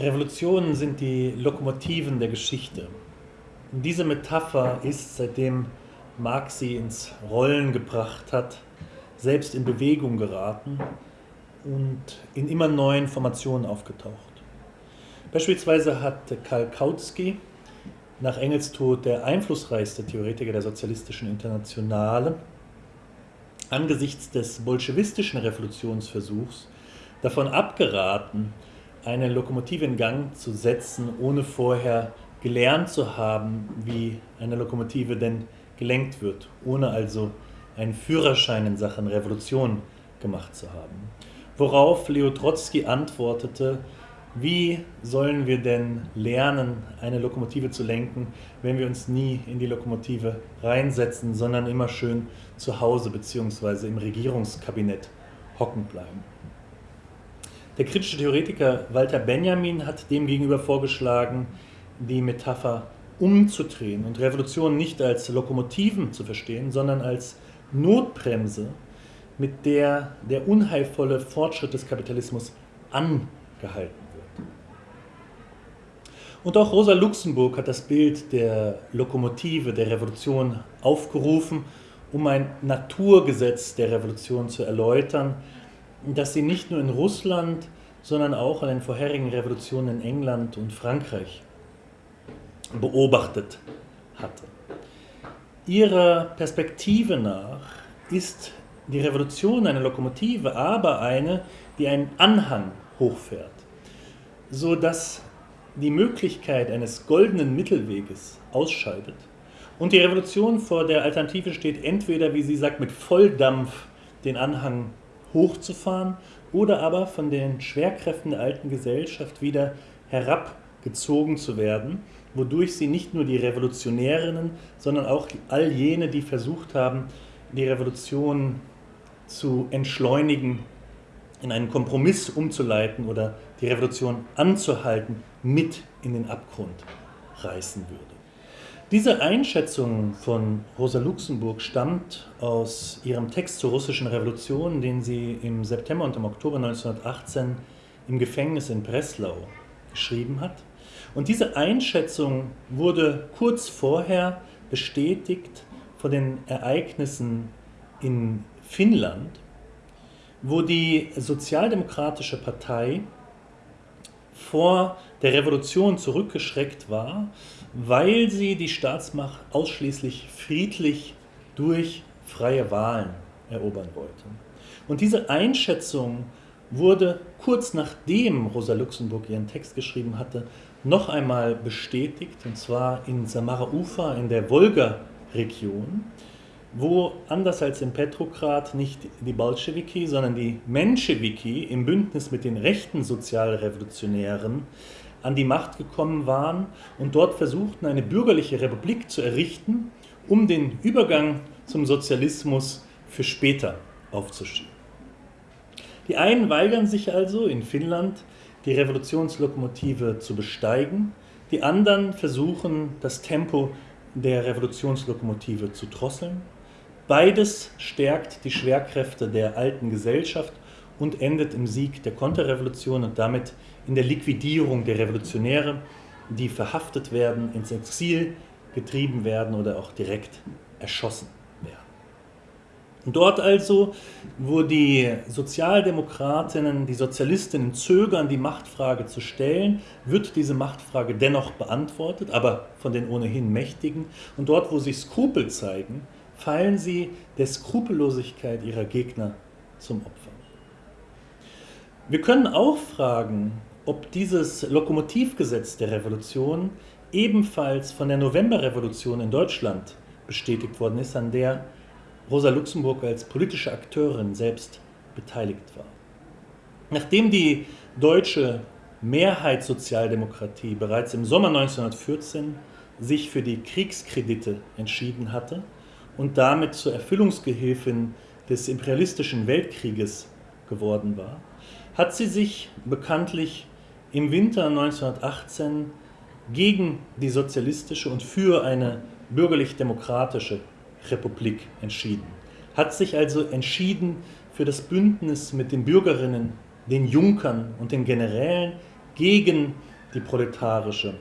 Revolutionen sind die Lokomotiven der Geschichte. Diese Metapher ist, seitdem Marx sie ins Rollen gebracht hat, selbst in Bewegung geraten und in immer neuen Formationen aufgetaucht. Beispielsweise hat Karl Kautsky nach Engels Tod der einflussreichste Theoretiker der sozialistischen Internationale angesichts des bolschewistischen Revolutionsversuchs davon abgeraten, eine Lokomotive in Gang zu setzen, ohne vorher gelernt zu haben, wie eine Lokomotive denn gelenkt wird, ohne also einen Führerschein in Sachen Revolution gemacht zu haben. Worauf Leo Trotzki antwortete, wie sollen wir denn lernen, eine Lokomotive zu lenken, wenn wir uns nie in die Lokomotive reinsetzen, sondern immer schön zu Hause bzw. im Regierungskabinett hocken bleiben? Der kritische Theoretiker Walter Benjamin hat demgegenüber vorgeschlagen, die Metapher umzudrehen und Revolution nicht als Lokomotiven zu verstehen, sondern als Notbremse, mit der der unheilvolle Fortschritt des Kapitalismus angehalten wird. Und auch Rosa Luxemburg hat das Bild der Lokomotive, der Revolution aufgerufen, um ein Naturgesetz der Revolution zu erläutern, das sie nicht nur in Russland, sondern auch an den vorherigen Revolutionen in England und Frankreich beobachtet hatte. Ihrer Perspektive nach ist die Revolution eine Lokomotive, aber eine, die einen Anhang hochfährt, so dass die Möglichkeit eines goldenen Mittelweges ausscheidet und die Revolution vor der Alternative steht, entweder, wie sie sagt, mit Volldampf den Anhang hochzufahren oder aber von den Schwerkräften der alten Gesellschaft wieder herabgezogen zu werden, wodurch sie nicht nur die Revolutionärinnen, sondern auch all jene, die versucht haben, die Revolution zu entschleunigen, in einen Kompromiss umzuleiten oder die Revolution anzuhalten, mit in den Abgrund reißen würde. Diese Einschätzung von Rosa Luxemburg stammt aus ihrem Text zur russischen Revolution, den sie im September und im Oktober 1918 im Gefängnis in Breslau geschrieben hat. Und diese Einschätzung wurde kurz vorher bestätigt von den Ereignissen in Finnland, wo die Sozialdemokratische Partei vor der Revolution zurückgeschreckt war weil sie die Staatsmacht ausschließlich friedlich durch freie Wahlen erobern wollte. Und diese Einschätzung wurde kurz nachdem Rosa Luxemburg ihren Text geschrieben hatte, noch einmal bestätigt, und zwar in Samara Ufa in der Wolga-Region, wo anders als in Petrograd nicht die Bolschewiki, sondern die Menschewiki im Bündnis mit den rechten Sozialrevolutionären an die Macht gekommen waren und dort versuchten, eine bürgerliche Republik zu errichten, um den Übergang zum Sozialismus für später aufzuschieben. Die einen weigern sich also in Finnland, die Revolutionslokomotive zu besteigen, die anderen versuchen, das Tempo der Revolutionslokomotive zu drosseln. Beides stärkt die Schwerkräfte der alten Gesellschaft und endet im Sieg der Konterrevolution und damit in der Liquidierung der Revolutionäre, die verhaftet werden, ins Exil getrieben werden oder auch direkt erschossen werden. Dort also, wo die Sozialdemokratinnen, die Sozialistinnen zögern, die Machtfrage zu stellen, wird diese Machtfrage dennoch beantwortet, aber von den ohnehin Mächtigen. Und dort, wo sie Skrupel zeigen, fallen sie der Skrupellosigkeit ihrer Gegner zum Opfer. Wir können auch fragen, ob dieses Lokomotivgesetz der Revolution ebenfalls von der Novemberrevolution in Deutschland bestätigt worden ist, an der Rosa Luxemburg als politische Akteurin selbst beteiligt war. Nachdem die deutsche Mehrheitssozialdemokratie bereits im Sommer 1914 sich für die Kriegskredite entschieden hatte und damit zur Erfüllungsgehilfin des imperialistischen Weltkrieges geworden war, hat sie sich bekanntlich im Winter 1918 gegen die sozialistische und für eine bürgerlich-demokratische Republik entschieden. Hat sich also entschieden für das Bündnis mit den Bürgerinnen, den Junkern und den Generälen gegen die proletarische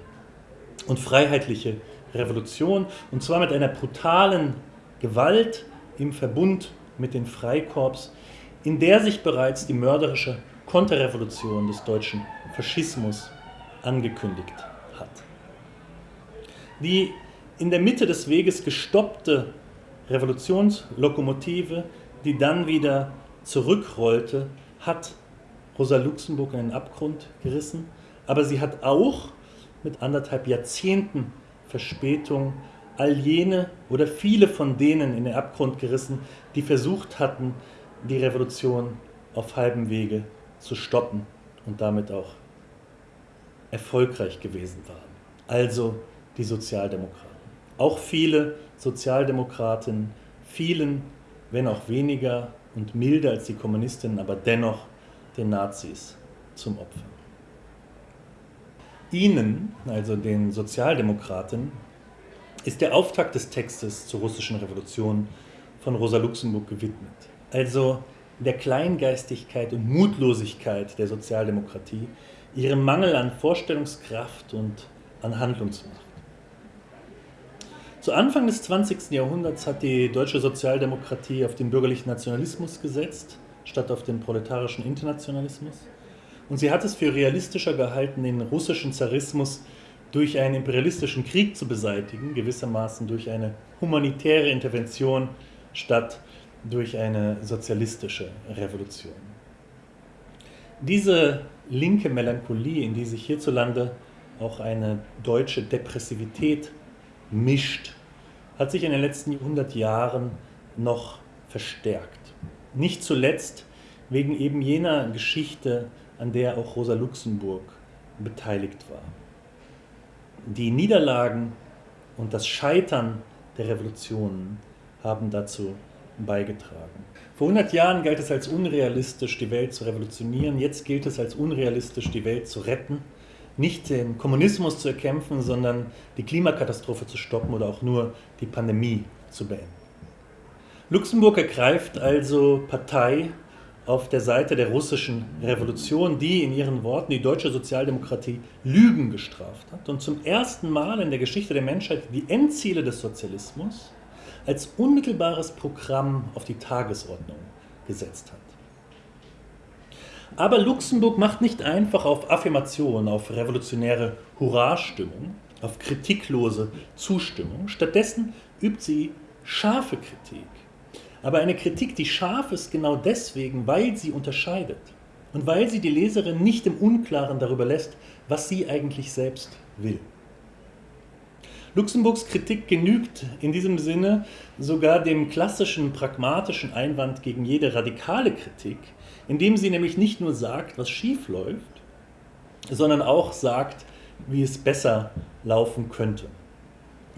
und freiheitliche Revolution, und zwar mit einer brutalen Gewalt im Verbund mit den Freikorps, in der sich bereits die mörderische Konterrevolution des deutschen Faschismus angekündigt hat. Die in der Mitte des Weges gestoppte Revolutionslokomotive, die dann wieder zurückrollte, hat Rosa Luxemburg in den Abgrund gerissen, aber sie hat auch mit anderthalb Jahrzehnten Verspätung all jene oder viele von denen in den Abgrund gerissen, die versucht hatten, die Revolution auf halbem Wege zu stoppen und damit auch erfolgreich gewesen waren. Also die Sozialdemokraten. Auch viele Sozialdemokraten fielen, wenn auch weniger und milder als die Kommunistinnen, aber dennoch den Nazis zum Opfer. Ihnen, also den Sozialdemokraten, ist der Auftakt des Textes zur russischen Revolution von Rosa Luxemburg gewidmet. Also der Kleingeistigkeit und Mutlosigkeit der Sozialdemokratie, ihrem Mangel an Vorstellungskraft und an Handlungsmacht. Zu Anfang des 20. Jahrhunderts hat die deutsche Sozialdemokratie auf den bürgerlichen Nationalismus gesetzt, statt auf den proletarischen Internationalismus. Und sie hat es für realistischer gehalten, den russischen Zarismus durch einen imperialistischen Krieg zu beseitigen, gewissermaßen durch eine humanitäre Intervention statt durch eine sozialistische Revolution. Diese linke Melancholie, in die sich hierzulande auch eine deutsche Depressivität mischt, hat sich in den letzten 100 Jahren noch verstärkt. Nicht zuletzt wegen eben jener Geschichte, an der auch Rosa Luxemburg beteiligt war. Die Niederlagen und das Scheitern der Revolutionen haben dazu beigetragen. Vor 100 Jahren galt es als unrealistisch, die Welt zu revolutionieren. Jetzt gilt es als unrealistisch, die Welt zu retten. Nicht den Kommunismus zu erkämpfen, sondern die Klimakatastrophe zu stoppen oder auch nur die Pandemie zu beenden. Luxemburg ergreift also Partei auf der Seite der russischen Revolution, die in ihren Worten die deutsche Sozialdemokratie Lügen gestraft hat und zum ersten Mal in der Geschichte der Menschheit die Endziele des Sozialismus als unmittelbares Programm auf die Tagesordnung gesetzt hat. Aber Luxemburg macht nicht einfach auf Affirmation, auf revolutionäre Hurrastimmung, auf kritiklose Zustimmung. Stattdessen übt sie scharfe Kritik aber eine Kritik, die scharf ist, genau deswegen, weil sie unterscheidet und weil sie die Leserin nicht im Unklaren darüber lässt, was sie eigentlich selbst will. Luxemburgs Kritik genügt in diesem Sinne sogar dem klassischen pragmatischen Einwand gegen jede radikale Kritik, indem sie nämlich nicht nur sagt, was schief läuft, sondern auch sagt, wie es besser laufen könnte.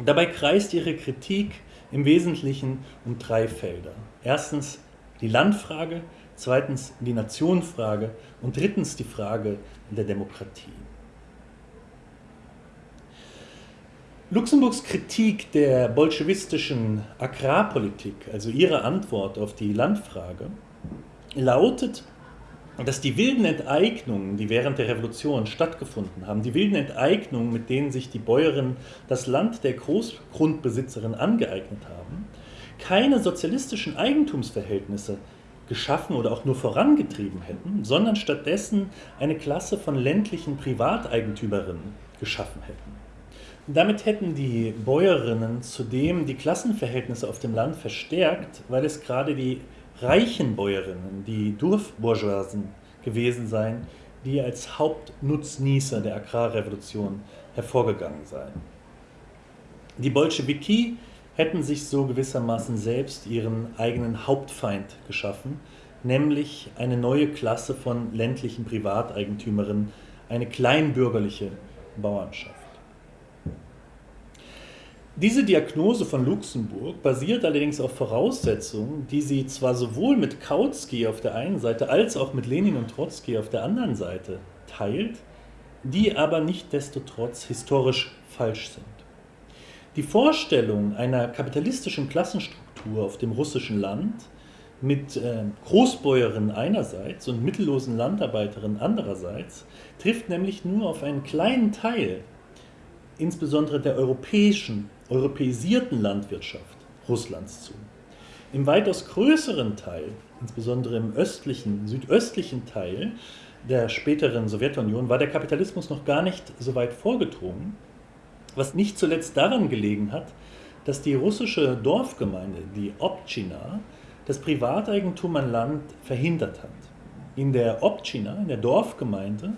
Dabei kreist ihre Kritik im Wesentlichen um drei Felder. Erstens die Landfrage, zweitens die Nationenfrage und drittens die Frage der Demokratie. Luxemburgs Kritik der bolschewistischen Agrarpolitik, also ihre Antwort auf die Landfrage, lautet, dass die wilden Enteignungen, die während der Revolution stattgefunden haben, die wilden Enteignungen, mit denen sich die Bäuerinnen das Land der Großgrundbesitzerin angeeignet haben, keine sozialistischen Eigentumsverhältnisse geschaffen oder auch nur vorangetrieben hätten, sondern stattdessen eine Klasse von ländlichen Privateigentümerinnen geschaffen hätten. Damit hätten die Bäuerinnen zudem die Klassenverhältnisse auf dem Land verstärkt, weil es gerade die reichen Bäuerinnen, die Dorfbourgeoisen gewesen seien, die als Hauptnutznießer der Agrarrevolution hervorgegangen seien. Die Bolschewiki hätten sich so gewissermaßen selbst ihren eigenen Hauptfeind geschaffen, nämlich eine neue Klasse von ländlichen Privateigentümerinnen, eine kleinbürgerliche Bauernschaft. Diese Diagnose von Luxemburg basiert allerdings auf Voraussetzungen, die sie zwar sowohl mit Kautsky auf der einen Seite als auch mit Lenin und Trotzki auf der anderen Seite teilt, die aber nicht desto trotz historisch falsch sind. Die Vorstellung einer kapitalistischen Klassenstruktur auf dem russischen Land, mit äh, Großbäuerinnen einerseits und mittellosen Landarbeiterinnen andererseits trifft nämlich nur auf einen kleinen Teil, insbesondere der europäischen, europäisierten Landwirtschaft Russlands zu. Im weitaus größeren Teil, insbesondere im östlichen, südöstlichen Teil der späteren Sowjetunion, war der Kapitalismus noch gar nicht so weit vorgedrungen, was nicht zuletzt daran gelegen hat, dass die russische Dorfgemeinde, die Obchina, das Privateigentum an Land verhindert hat. In der Obchina, in der Dorfgemeinde,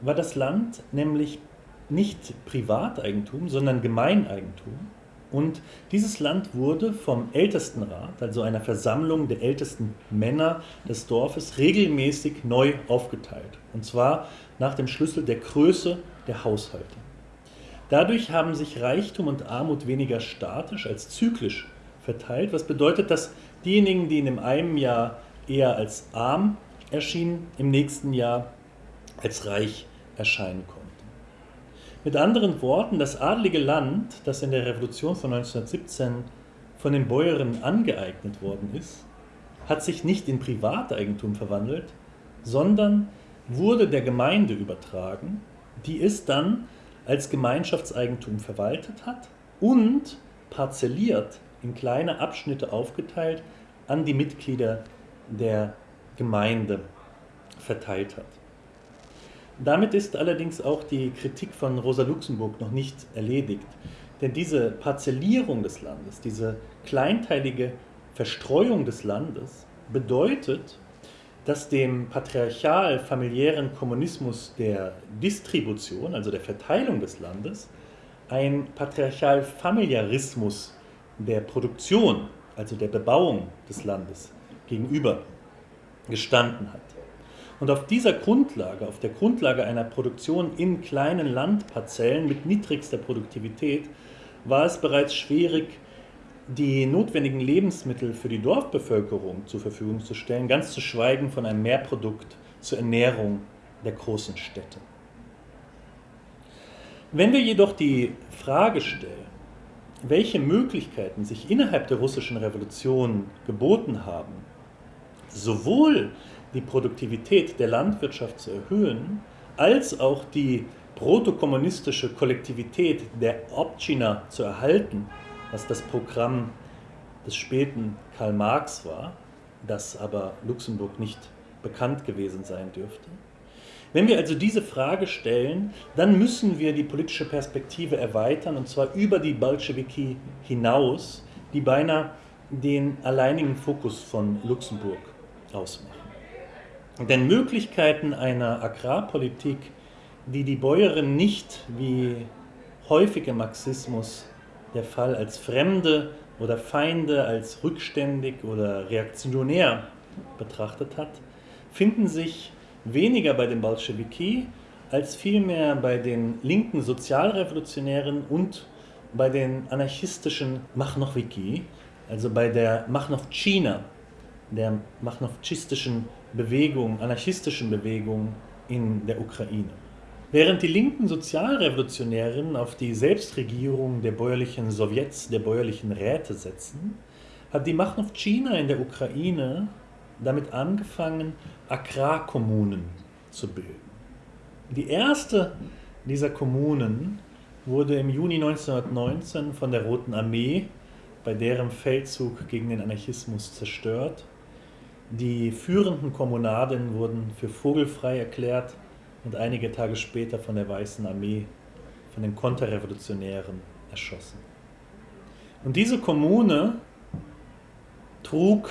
war das Land nämlich nicht Privateigentum, sondern Gemeineigentum. Und dieses Land wurde vom Ältestenrat, also einer Versammlung der ältesten Männer des Dorfes, regelmäßig neu aufgeteilt. Und zwar nach dem Schlüssel der Größe der Haushalte. Dadurch haben sich Reichtum und Armut weniger statisch als zyklisch verteilt, was bedeutet, dass diejenigen, die in dem einen Jahr eher als arm erschienen, im nächsten Jahr als reich erscheinen konnten. Mit anderen Worten, das adlige Land, das in der Revolution von 1917 von den Bäuerinnen angeeignet worden ist, hat sich nicht in Privateigentum verwandelt, sondern wurde der Gemeinde übertragen, die es dann als Gemeinschaftseigentum verwaltet hat und parzelliert in kleine Abschnitte aufgeteilt an die Mitglieder der Gemeinde verteilt hat. Damit ist allerdings auch die Kritik von Rosa Luxemburg noch nicht erledigt. Denn diese Parzellierung des Landes, diese kleinteilige Verstreuung des Landes bedeutet, dass dem patriarchal-familiären Kommunismus der Distribution, also der Verteilung des Landes, ein patriarchal-Familiarismus der Produktion, also der Bebauung des Landes gegenüber gestanden hat. Und auf dieser Grundlage, auf der Grundlage einer Produktion in kleinen Landparzellen mit niedrigster Produktivität, war es bereits schwierig, die notwendigen Lebensmittel für die Dorfbevölkerung zur Verfügung zu stellen, ganz zu schweigen von einem Mehrprodukt zur Ernährung der großen Städte. Wenn wir jedoch die Frage stellen, welche Möglichkeiten sich innerhalb der russischen Revolution geboten haben, sowohl die Produktivität der Landwirtschaft zu erhöhen, als auch die protokommunistische Kollektivität der Obchina zu erhalten, was das Programm des späten Karl Marx war, das aber Luxemburg nicht bekannt gewesen sein dürfte. Wenn wir also diese Frage stellen, dann müssen wir die politische Perspektive erweitern, und zwar über die Bolschewiki hinaus, die beinahe den alleinigen Fokus von Luxemburg ausmachen. Denn Möglichkeiten einer Agrarpolitik, die die Bäuerin nicht, wie häufig im Marxismus der Fall, als Fremde oder Feinde, als rückständig oder reaktionär betrachtet hat, finden sich weniger bei den Bolschewiki als vielmehr bei den linken Sozialrevolutionären und bei den anarchistischen Machnowiki, also bei der Machnovchina, der machnovchistischen Bewegung, anarchistischen Bewegung in der Ukraine. Während die linken Sozialrevolutionären auf die Selbstregierung der bäuerlichen Sowjets, der bäuerlichen Räte setzen, hat die China in der Ukraine damit angefangen, Agrarkommunen zu bilden. Die erste dieser Kommunen wurde im Juni 1919 von der Roten Armee bei deren Feldzug gegen den Anarchismus zerstört die führenden Kommunaden wurden für vogelfrei erklärt und einige Tage später von der Weißen Armee, von den Konterrevolutionären erschossen. Und diese Kommune trug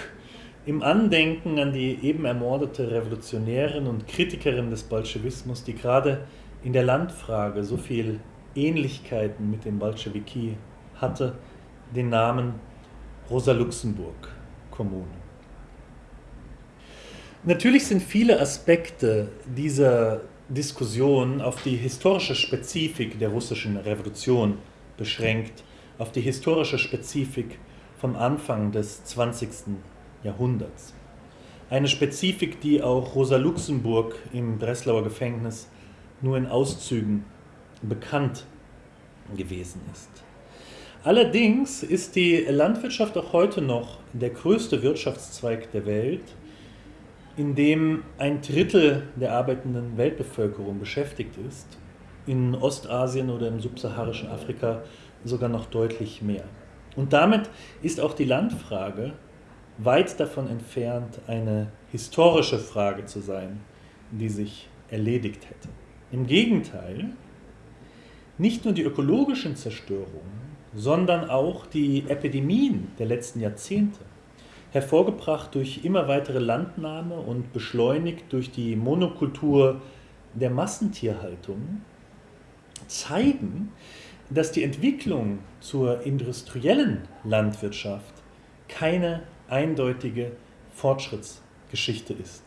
im Andenken an die eben ermordete Revolutionärin und Kritikerin des Bolschewismus, die gerade in der Landfrage so viel Ähnlichkeiten mit den Bolschewiki hatte, den Namen Rosa Luxemburg Kommune. Natürlich sind viele Aspekte dieser Diskussion auf die historische Spezifik der russischen Revolution beschränkt, auf die historische Spezifik vom Anfang des 20. Jahrhunderts. Eine Spezifik, die auch Rosa Luxemburg im Breslauer Gefängnis nur in Auszügen bekannt gewesen ist. Allerdings ist die Landwirtschaft auch heute noch der größte Wirtschaftszweig der Welt, in dem ein Drittel der arbeitenden Weltbevölkerung beschäftigt ist, in Ostasien oder im subsaharischen Afrika sogar noch deutlich mehr. Und damit ist auch die Landfrage weit davon entfernt, eine historische Frage zu sein, die sich erledigt hätte. Im Gegenteil, nicht nur die ökologischen Zerstörungen, sondern auch die Epidemien der letzten Jahrzehnte, hervorgebracht durch immer weitere Landnahme und beschleunigt durch die Monokultur der Massentierhaltung, zeigen, dass die Entwicklung zur industriellen Landwirtschaft keine eindeutige Fortschrittsgeschichte ist.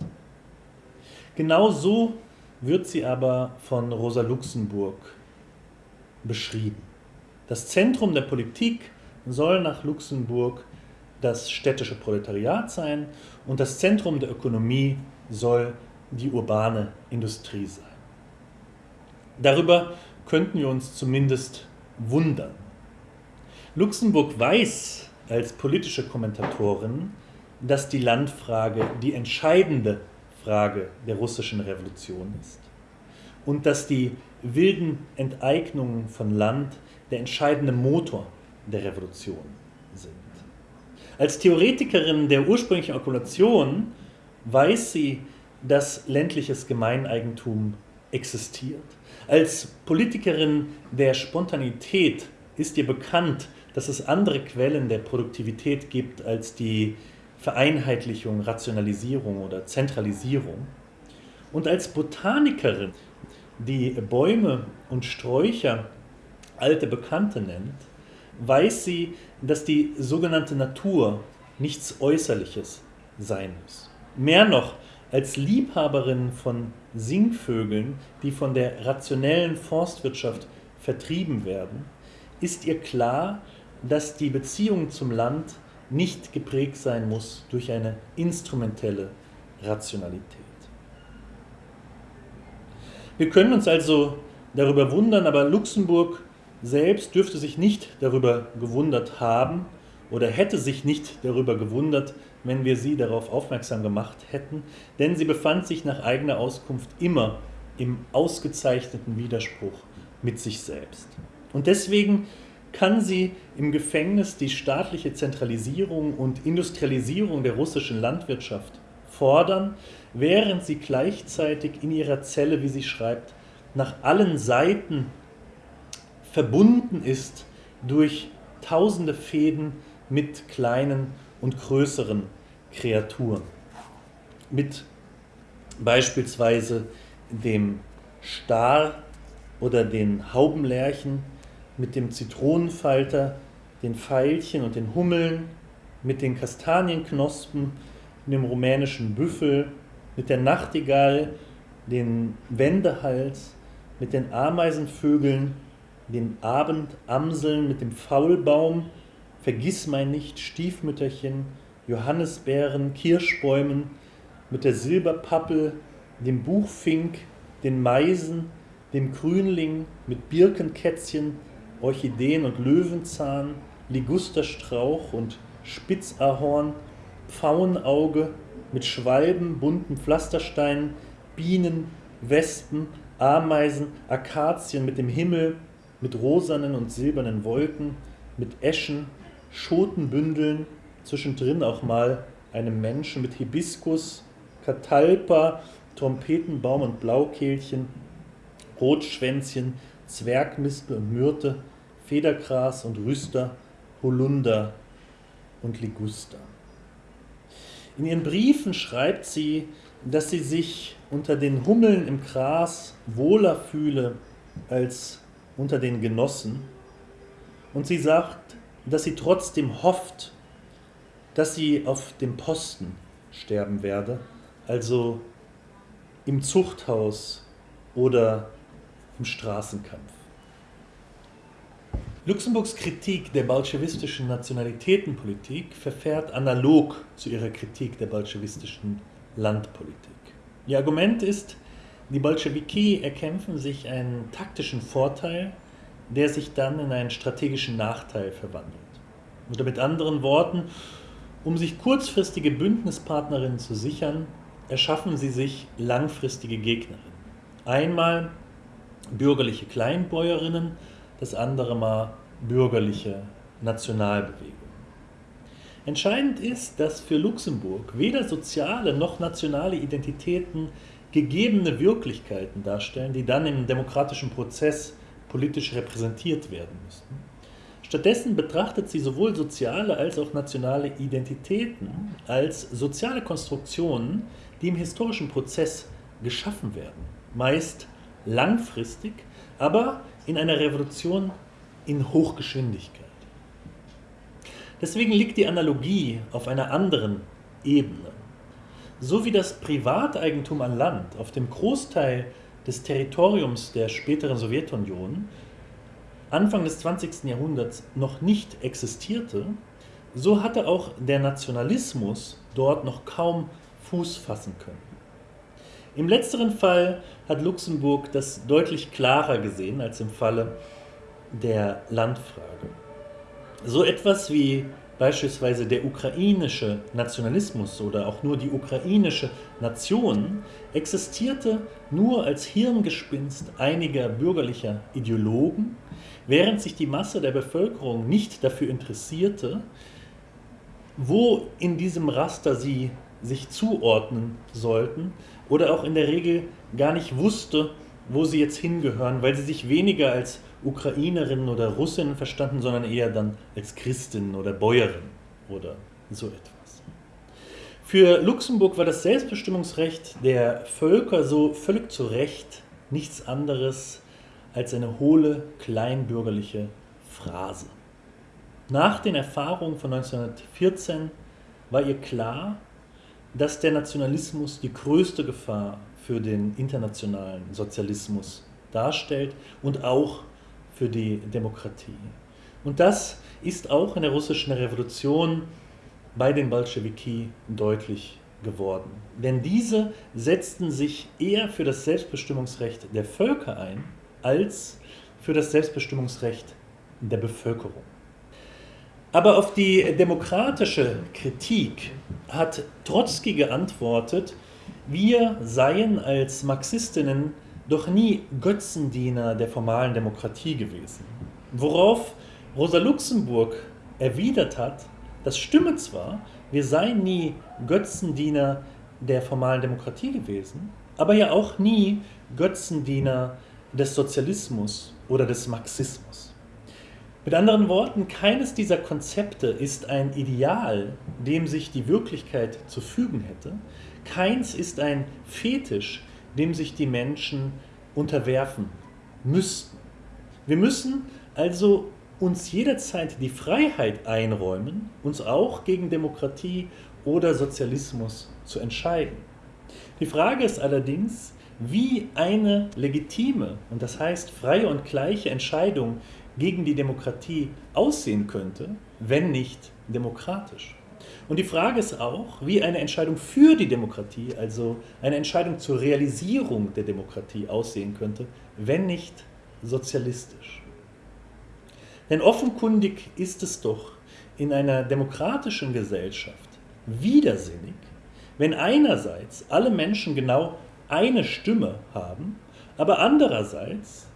Genau so wird sie aber von Rosa Luxemburg beschrieben. Das Zentrum der Politik soll nach Luxemburg das städtische Proletariat sein und das Zentrum der Ökonomie soll die urbane Industrie sein. Darüber könnten wir uns zumindest wundern. Luxemburg weiß als politische Kommentatorin, dass die Landfrage die entscheidende Frage der russischen Revolution ist und dass die wilden Enteignungen von Land der entscheidende Motor der Revolution. Als Theoretikerin der ursprünglichen Okkulation weiß sie, dass ländliches Gemeineigentum existiert. Als Politikerin der Spontanität ist ihr bekannt, dass es andere Quellen der Produktivität gibt als die Vereinheitlichung, Rationalisierung oder Zentralisierung. Und als Botanikerin, die Bäume und Sträucher alte Bekannte nennt, weiß sie, dass die sogenannte Natur nichts Äußerliches sein muss. Mehr noch, als Liebhaberin von Singvögeln, die von der rationellen Forstwirtschaft vertrieben werden, ist ihr klar, dass die Beziehung zum Land nicht geprägt sein muss durch eine instrumentelle Rationalität. Wir können uns also darüber wundern, aber Luxemburg selbst dürfte sich nicht darüber gewundert haben oder hätte sich nicht darüber gewundert, wenn wir sie darauf aufmerksam gemacht hätten, denn sie befand sich nach eigener Auskunft immer im ausgezeichneten Widerspruch mit sich selbst. Und deswegen kann sie im Gefängnis die staatliche Zentralisierung und Industrialisierung der russischen Landwirtschaft fordern, während sie gleichzeitig in ihrer Zelle, wie sie schreibt, nach allen Seiten verbunden ist durch tausende Fäden mit kleinen und größeren Kreaturen. Mit beispielsweise dem Star oder den Haubenlärchen, mit dem Zitronenfalter, den Veilchen und den Hummeln, mit den Kastanienknospen, dem rumänischen Büffel, mit der Nachtigall, den Wendehals, mit den Ameisenvögeln, den Abendamseln, mit dem Faulbaum, Vergissmeinnicht, Stiefmütterchen, Johannisbeeren, Kirschbäumen, mit der Silberpappel, dem Buchfink, den Meisen, dem Grünling, mit Birkenkätzchen, Orchideen und Löwenzahn, Ligusterstrauch und Spitzahorn, Pfauenauge, mit Schwalben, bunten Pflastersteinen, Bienen, Wespen, Ameisen, Akazien mit dem Himmel, mit rosanen und silbernen Wolken, mit Eschen, Schotenbündeln, zwischendrin auch mal einem Menschen mit Hibiskus, Katalpa, Trompetenbaum und Blaukehlchen, Rotschwänzchen, Zwergmispel und Myrte, Federgras und Rüster, Holunder und Liguster. In ihren Briefen schreibt sie, dass sie sich unter den Hummeln im Gras wohler fühle als unter den Genossen. Und sie sagt, dass sie trotzdem hofft, dass sie auf dem Posten sterben werde, also im Zuchthaus oder im Straßenkampf. Luxemburgs Kritik der bolschewistischen Nationalitätenpolitik verfährt analog zu ihrer Kritik der bolschewistischen Landpolitik. Ihr Argument ist, die Bolschewiki erkämpfen sich einen taktischen Vorteil, der sich dann in einen strategischen Nachteil verwandelt. Oder mit anderen Worten, um sich kurzfristige Bündnispartnerinnen zu sichern, erschaffen sie sich langfristige Gegnerinnen. Einmal bürgerliche Kleinbäuerinnen, das andere Mal bürgerliche Nationalbewegungen. Entscheidend ist, dass für Luxemburg weder soziale noch nationale Identitäten gegebene Wirklichkeiten darstellen, die dann im demokratischen Prozess politisch repräsentiert werden müssten. Stattdessen betrachtet sie sowohl soziale als auch nationale Identitäten als soziale Konstruktionen, die im historischen Prozess geschaffen werden, meist langfristig, aber in einer Revolution in Hochgeschwindigkeit. Deswegen liegt die Analogie auf einer anderen Ebene. So wie das Privateigentum an Land auf dem Großteil des Territoriums der späteren Sowjetunion Anfang des 20. Jahrhunderts noch nicht existierte, so hatte auch der Nationalismus dort noch kaum Fuß fassen können. Im letzteren Fall hat Luxemburg das deutlich klarer gesehen als im Falle der Landfrage. So etwas wie beispielsweise der ukrainische Nationalismus oder auch nur die ukrainische Nation existierte nur als Hirngespinst einiger bürgerlicher Ideologen, während sich die Masse der Bevölkerung nicht dafür interessierte, wo in diesem Raster sie sich zuordnen sollten oder auch in der Regel gar nicht wusste, wo sie jetzt hingehören, weil sie sich weniger als Ukrainerinnen oder Russinnen verstanden, sondern eher dann als Christinnen oder Bäuerinnen oder so etwas. Für Luxemburg war das Selbstbestimmungsrecht der Völker so völlig zu Recht nichts anderes als eine hohle kleinbürgerliche Phrase. Nach den Erfahrungen von 1914 war ihr klar, dass der Nationalismus die größte Gefahr für den internationalen Sozialismus darstellt und auch für die Demokratie. Und das ist auch in der russischen Revolution bei den Bolschewiki deutlich geworden. Denn diese setzten sich eher für das Selbstbestimmungsrecht der Völker ein, als für das Selbstbestimmungsrecht der Bevölkerung. Aber auf die demokratische Kritik hat Trotzki geantwortet, wir seien als Marxistinnen doch nie Götzendiener der formalen Demokratie gewesen. Worauf Rosa Luxemburg erwidert hat, das stimme zwar, wir seien nie Götzendiener der formalen Demokratie gewesen, aber ja auch nie Götzendiener des Sozialismus oder des Marxismus. Mit anderen Worten, keines dieser Konzepte ist ein Ideal, dem sich die Wirklichkeit zu fügen hätte. Keins ist ein Fetisch, dem sich die Menschen unterwerfen müssten. Wir müssen also uns jederzeit die Freiheit einräumen, uns auch gegen Demokratie oder Sozialismus zu entscheiden. Die Frage ist allerdings, wie eine legitime und das heißt freie und gleiche Entscheidung gegen die Demokratie aussehen könnte, wenn nicht demokratisch. Und die Frage ist auch, wie eine Entscheidung für die Demokratie, also eine Entscheidung zur Realisierung der Demokratie aussehen könnte, wenn nicht sozialistisch. Denn offenkundig ist es doch in einer demokratischen Gesellschaft widersinnig, wenn einerseits alle Menschen genau eine Stimme haben, aber andererseits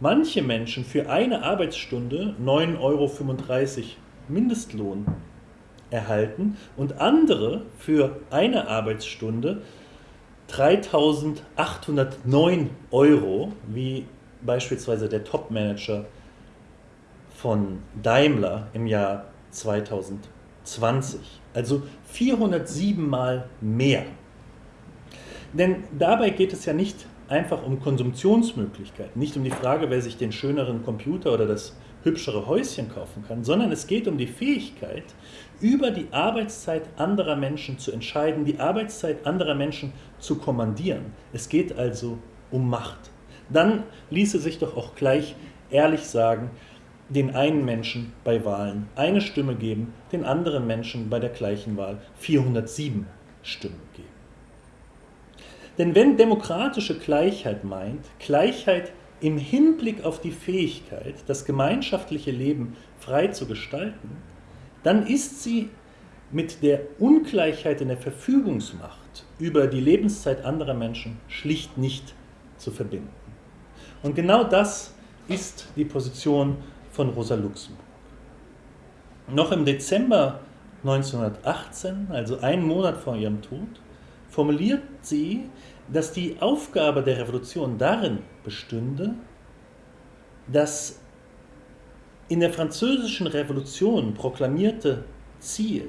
manche Menschen für eine Arbeitsstunde 9,35 Euro Mindestlohn erhalten und andere für eine Arbeitsstunde 3.809 Euro, wie beispielsweise der Topmanager von Daimler im Jahr 2020. Also 407 Mal mehr. Denn dabei geht es ja nicht einfach um Konsumptionsmöglichkeiten, nicht um die Frage, wer sich den schöneren Computer oder das hübschere Häuschen kaufen kann, sondern es geht um die Fähigkeit, über die Arbeitszeit anderer Menschen zu entscheiden, die Arbeitszeit anderer Menschen zu kommandieren. Es geht also um Macht. Dann ließe sich doch auch gleich ehrlich sagen, den einen Menschen bei Wahlen eine Stimme geben, den anderen Menschen bei der gleichen Wahl 407 Stimmen geben. Denn wenn demokratische Gleichheit meint, Gleichheit im Hinblick auf die Fähigkeit, das gemeinschaftliche Leben frei zu gestalten, dann ist sie mit der Ungleichheit in der Verfügungsmacht über die Lebenszeit anderer Menschen schlicht nicht zu verbinden. Und genau das ist die Position von Rosa Luxemburg. Noch im Dezember 1918, also einen Monat vor ihrem Tod, formuliert sie, dass die Aufgabe der Revolution darin bestünde, das in der französischen Revolution proklamierte Ziel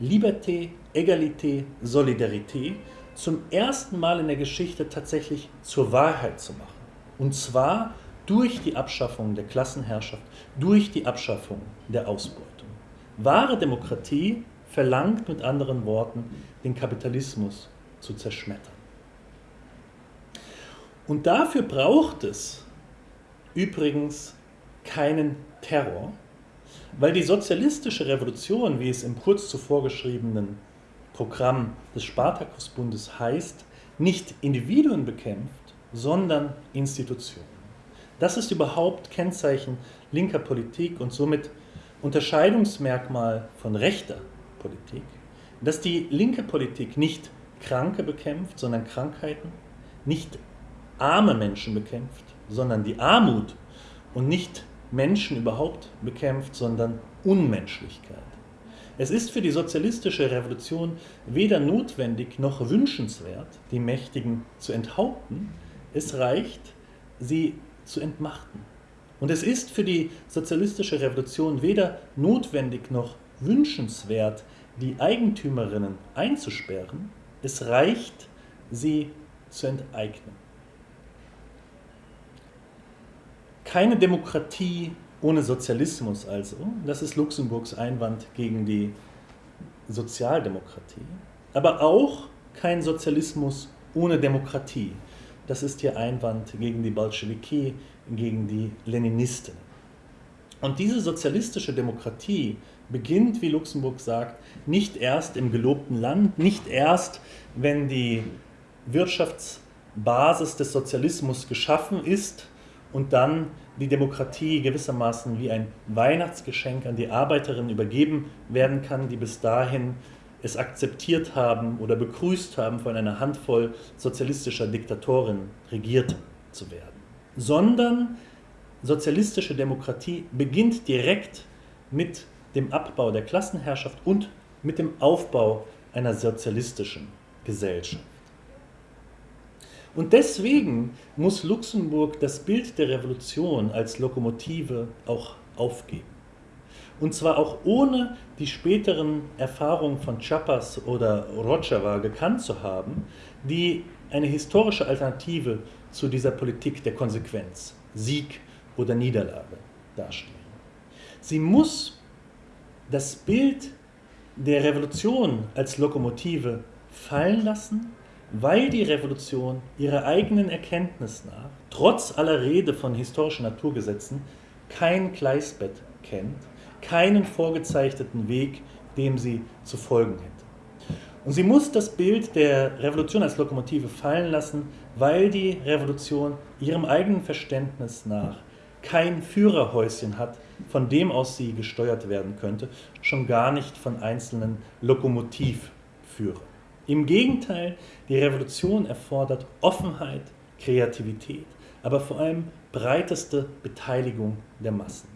Liberté, Egalité, Solidarité zum ersten Mal in der Geschichte tatsächlich zur Wahrheit zu machen. Und zwar durch die Abschaffung der Klassenherrschaft, durch die Abschaffung der Ausbeutung. Wahre Demokratie verlangt mit anderen Worten, den Kapitalismus zu zerschmettern. Und dafür braucht es übrigens keinen Terror, weil die sozialistische Revolution, wie es im kurz zuvor geschriebenen Programm des Spartakusbundes heißt, nicht Individuen bekämpft, sondern Institutionen. Das ist überhaupt Kennzeichen linker Politik und somit Unterscheidungsmerkmal von rechter Politik, dass die linke Politik nicht Kranke bekämpft, sondern Krankheiten, nicht arme Menschen bekämpft, sondern die Armut und nicht Menschen überhaupt bekämpft, sondern Unmenschlichkeit. Es ist für die sozialistische Revolution weder notwendig noch wünschenswert, die Mächtigen zu enthaupten, es reicht, sie zu entmachten. Und es ist für die sozialistische Revolution weder notwendig noch wünschenswert, die Eigentümerinnen einzusperren, es reicht, sie zu enteignen. Keine Demokratie ohne Sozialismus also, das ist Luxemburgs Einwand gegen die Sozialdemokratie, aber auch kein Sozialismus ohne Demokratie. Das ist ihr Einwand gegen die Bolschewiki, gegen die Leninisten. Und diese sozialistische Demokratie beginnt, wie Luxemburg sagt, nicht erst im gelobten Land, nicht erst, wenn die Wirtschaftsbasis des Sozialismus geschaffen ist und dann die Demokratie gewissermaßen wie ein Weihnachtsgeschenk an die Arbeiterinnen übergeben werden kann, die bis dahin es akzeptiert haben oder begrüßt haben, von einer Handvoll sozialistischer Diktatoren regiert zu werden. Sondern sozialistische Demokratie beginnt direkt mit dem Abbau der Klassenherrschaft und mit dem Aufbau einer sozialistischen Gesellschaft. Und deswegen muss Luxemburg das Bild der Revolution als Lokomotive auch aufgeben. Und zwar auch ohne die späteren Erfahrungen von Chiapas oder Rojava gekannt zu haben, die eine historische Alternative zu dieser Politik der Konsequenz, Sieg oder Niederlage darstellen. Sie muss das Bild der Revolution als Lokomotive fallen lassen weil die Revolution ihrer eigenen Erkenntnis nach, trotz aller Rede von historischen Naturgesetzen, kein Gleisbett kennt, keinen vorgezeichneten Weg, dem sie zu folgen hätte. Und sie muss das Bild der Revolution als Lokomotive fallen lassen, weil die Revolution ihrem eigenen Verständnis nach kein Führerhäuschen hat, von dem aus sie gesteuert werden könnte, schon gar nicht von einzelnen Lokomotivführern. Im Gegenteil, die Revolution erfordert Offenheit, Kreativität, aber vor allem breiteste Beteiligung der Massen.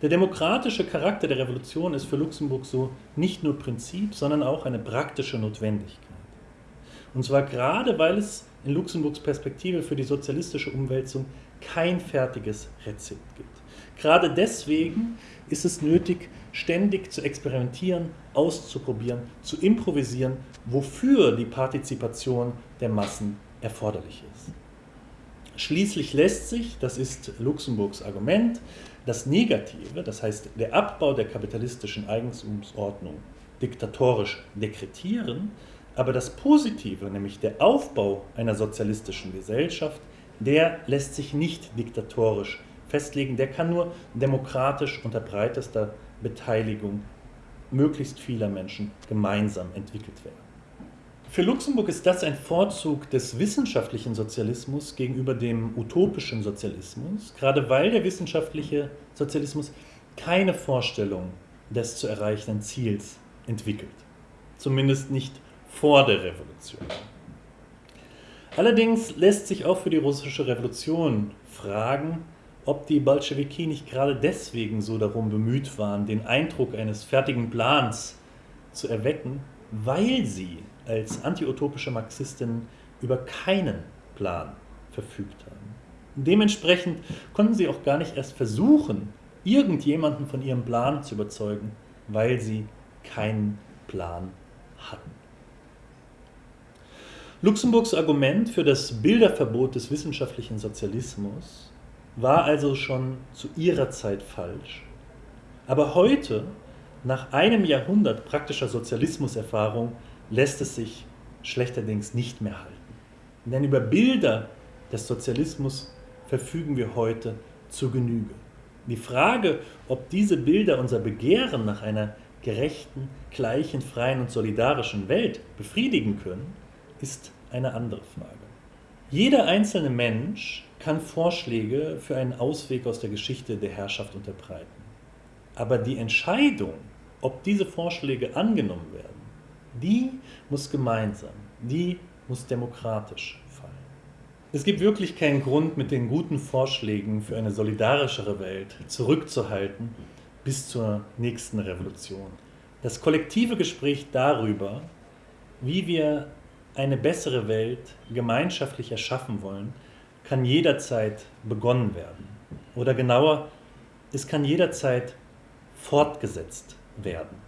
Der demokratische Charakter der Revolution ist für Luxemburg so nicht nur Prinzip, sondern auch eine praktische Notwendigkeit. Und zwar gerade, weil es in Luxemburgs Perspektive für die sozialistische Umwälzung kein fertiges Rezept gibt. Gerade deswegen ist es nötig, ständig zu experimentieren, auszuprobieren, zu improvisieren, wofür die Partizipation der Massen erforderlich ist. Schließlich lässt sich, das ist Luxemburgs Argument, das Negative, das heißt der Abbau der kapitalistischen Eigentumsordnung, diktatorisch dekretieren, aber das Positive, nämlich der Aufbau einer sozialistischen Gesellschaft, der lässt sich nicht diktatorisch festlegen, der kann nur demokratisch unter breitester Beteiligung möglichst vieler Menschen gemeinsam entwickelt werden. Für Luxemburg ist das ein Vorzug des wissenschaftlichen Sozialismus gegenüber dem utopischen Sozialismus, gerade weil der wissenschaftliche Sozialismus keine Vorstellung des zu erreichenden Ziels entwickelt. Zumindest nicht vor der Revolution. Allerdings lässt sich auch für die russische Revolution fragen, ob die Bolschewiki nicht gerade deswegen so darum bemüht waren, den Eindruck eines fertigen Plans zu erwecken, weil sie als antiutopische Marxistinnen über keinen Plan verfügt haben. Dementsprechend konnten sie auch gar nicht erst versuchen, irgendjemanden von ihrem Plan zu überzeugen, weil sie keinen Plan hatten. Luxemburgs Argument für das Bilderverbot des wissenschaftlichen Sozialismus war also schon zu ihrer Zeit falsch. Aber heute, nach einem Jahrhundert praktischer Sozialismuserfahrung, lässt es sich schlechterdings nicht mehr halten. Denn über Bilder des Sozialismus verfügen wir heute zu Genüge. Die Frage, ob diese Bilder unser Begehren nach einer gerechten, gleichen, freien und solidarischen Welt befriedigen können, ist eine andere Frage. Jeder einzelne Mensch kann Vorschläge für einen Ausweg aus der Geschichte der Herrschaft unterbreiten. Aber die Entscheidung, ob diese Vorschläge angenommen werden, die muss gemeinsam, die muss demokratisch fallen. Es gibt wirklich keinen Grund, mit den guten Vorschlägen für eine solidarischere Welt zurückzuhalten bis zur nächsten Revolution. Das kollektive Gespräch darüber, wie wir eine bessere Welt gemeinschaftlich erschaffen wollen, kann jederzeit begonnen werden. Oder genauer, es kann jederzeit fortgesetzt werden.